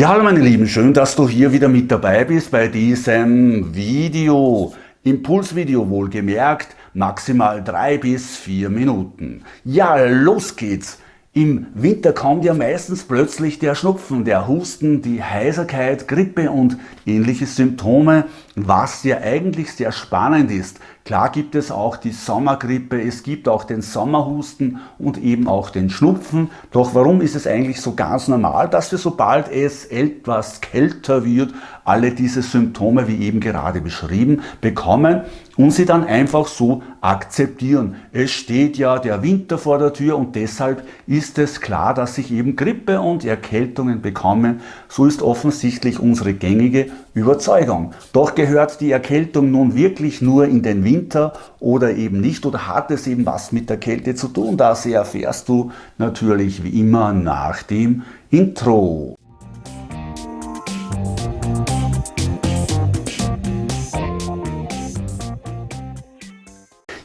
Ja, hallo meine Lieben, schön, dass du hier wieder mit dabei bist bei diesem Video. Impulsvideo wohlgemerkt, maximal drei bis vier Minuten. Ja, los geht's! Im Winter kommt ja meistens plötzlich der Schnupfen, der Husten, die Heiserkeit, Grippe und ähnliche Symptome, was ja eigentlich sehr spannend ist. Klar gibt es auch die Sommergrippe, es gibt auch den Sommerhusten und eben auch den Schnupfen. Doch warum ist es eigentlich so ganz normal, dass wir sobald es etwas kälter wird, alle diese Symptome, wie eben gerade beschrieben, bekommen und sie dann einfach so akzeptieren. Es steht ja der Winter vor der Tür und deshalb ist es klar, dass sich eben Grippe und Erkältungen bekommen. So ist offensichtlich unsere gängige Überzeugung. Doch gehört die Erkältung nun wirklich nur in den Winter oder eben nicht oder hat es eben was mit der Kälte zu tun? Das erfährst du natürlich wie immer nach dem Intro.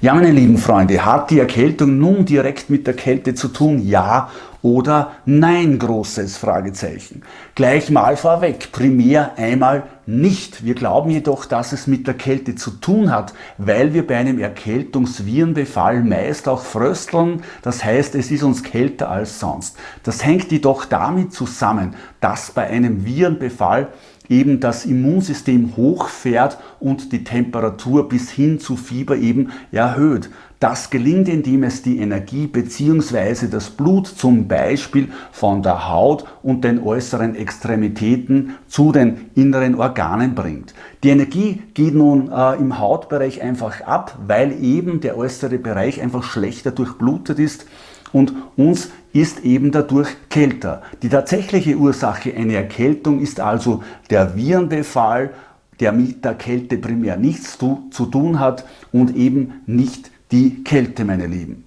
Ja, meine lieben Freunde, hat die Erkältung nun direkt mit der Kälte zu tun? Ja oder nein? Großes Fragezeichen. Gleich mal vorweg, primär einmal nicht. Wir glauben jedoch, dass es mit der Kälte zu tun hat, weil wir bei einem Erkältungsvirenbefall meist auch frösteln. Das heißt, es ist uns kälter als sonst. Das hängt jedoch damit zusammen, dass bei einem Virenbefall eben das Immunsystem hochfährt und die Temperatur bis hin zu Fieber eben erhöht. Das gelingt, indem es die Energie bzw. das Blut zum Beispiel von der Haut und den äußeren Extremitäten zu den inneren Organen bringt. Die Energie geht nun äh, im Hautbereich einfach ab, weil eben der äußere Bereich einfach schlechter durchblutet ist und uns ist eben dadurch kälter. Die tatsächliche Ursache einer Erkältung ist also der Virenbefall, der mit der Kälte primär nichts zu, zu tun hat und eben nicht die Kälte, meine Lieben.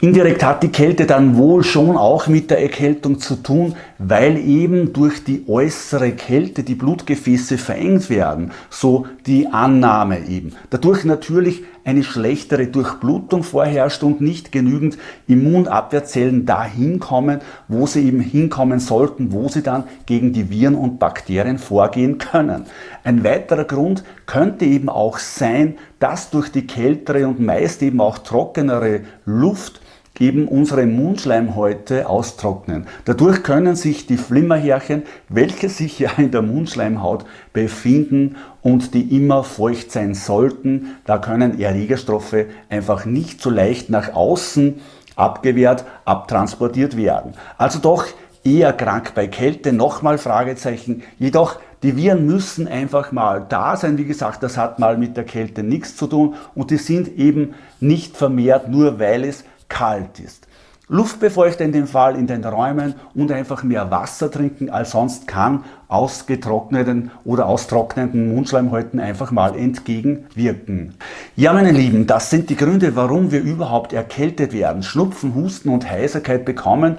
Indirekt hat die Kälte dann wohl schon auch mit der Erkältung zu tun, weil eben durch die äußere Kälte die Blutgefäße verengt werden, so die Annahme eben. Dadurch natürlich eine schlechtere Durchblutung vorherrscht und nicht genügend Immunabwehrzellen dahin kommen, wo sie eben hinkommen sollten, wo sie dann gegen die Viren und Bakterien vorgehen können. Ein weiterer Grund könnte eben auch sein, dass durch die kältere und meist eben auch trockenere Luft eben unsere Mundschleimhäute austrocknen. Dadurch können sich die Flimmerhärchen, welche sich ja in der Mundschleimhaut befinden und die immer feucht sein sollten, da können Erregerstoffe einfach nicht so leicht nach außen abgewehrt, abtransportiert werden. Also doch eher krank bei Kälte, nochmal Fragezeichen, jedoch die Viren müssen einfach mal da sein. Wie gesagt, das hat mal mit der Kälte nichts zu tun und die sind eben nicht vermehrt, nur weil es kalt ist. Luftbefeuchter in dem Fall in den Räumen und einfach mehr Wasser trinken als sonst kann ausgetrockneten oder austrocknenden Mundschleimhäuten einfach mal entgegenwirken. Ja meine Lieben, das sind die Gründe, warum wir überhaupt erkältet werden, Schnupfen, Husten und Heiserkeit bekommen,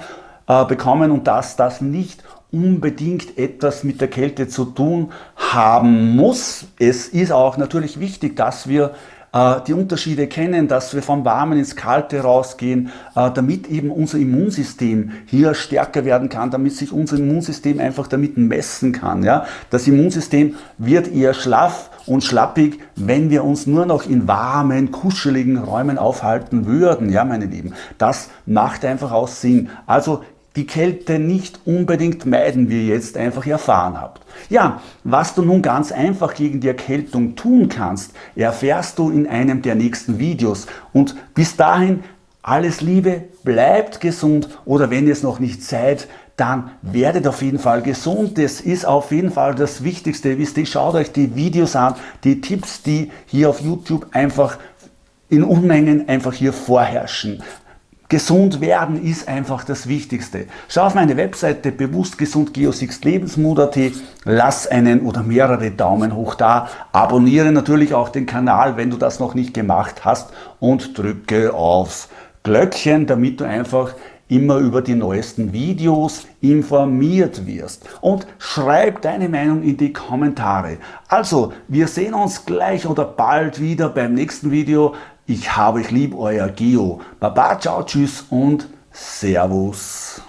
äh, bekommen und dass das nicht unbedingt etwas mit der Kälte zu tun haben muss. Es ist auch natürlich wichtig, dass wir die Unterschiede kennen, dass wir vom Warmen ins Kalte rausgehen, äh, damit eben unser Immunsystem hier stärker werden kann, damit sich unser Immunsystem einfach damit messen kann. Ja? Das Immunsystem wird eher schlaff und schlappig, wenn wir uns nur noch in warmen, kuscheligen Räumen aufhalten würden, ja meine Lieben. Das macht einfach auch Sinn. Also die Kälte nicht unbedingt meiden, wie ihr jetzt einfach erfahren habt. Ja, was du nun ganz einfach gegen die Erkältung tun kannst, erfährst du in einem der nächsten Videos. Und bis dahin alles Liebe, bleibt gesund oder wenn ihr es noch nicht seid, dann werdet auf jeden Fall gesund. Das ist auf jeden Fall das Wichtigste. Wisst ihr, schaut euch die Videos an, die Tipps, die hier auf YouTube einfach in Unmengen einfach hier vorherrschen. Gesund werden ist einfach das Wichtigste. Schau auf meine Webseite bewusstgesund geosixlebensmut.at, lass einen oder mehrere Daumen hoch da, abonniere natürlich auch den Kanal, wenn du das noch nicht gemacht hast und drücke aufs Glöckchen, damit du einfach immer über die neuesten Videos informiert wirst. Und schreib deine Meinung in die Kommentare. Also, wir sehen uns gleich oder bald wieder beim nächsten Video. Ich habe euch lieb, euer Geo. Baba, ciao, tschüss und Servus.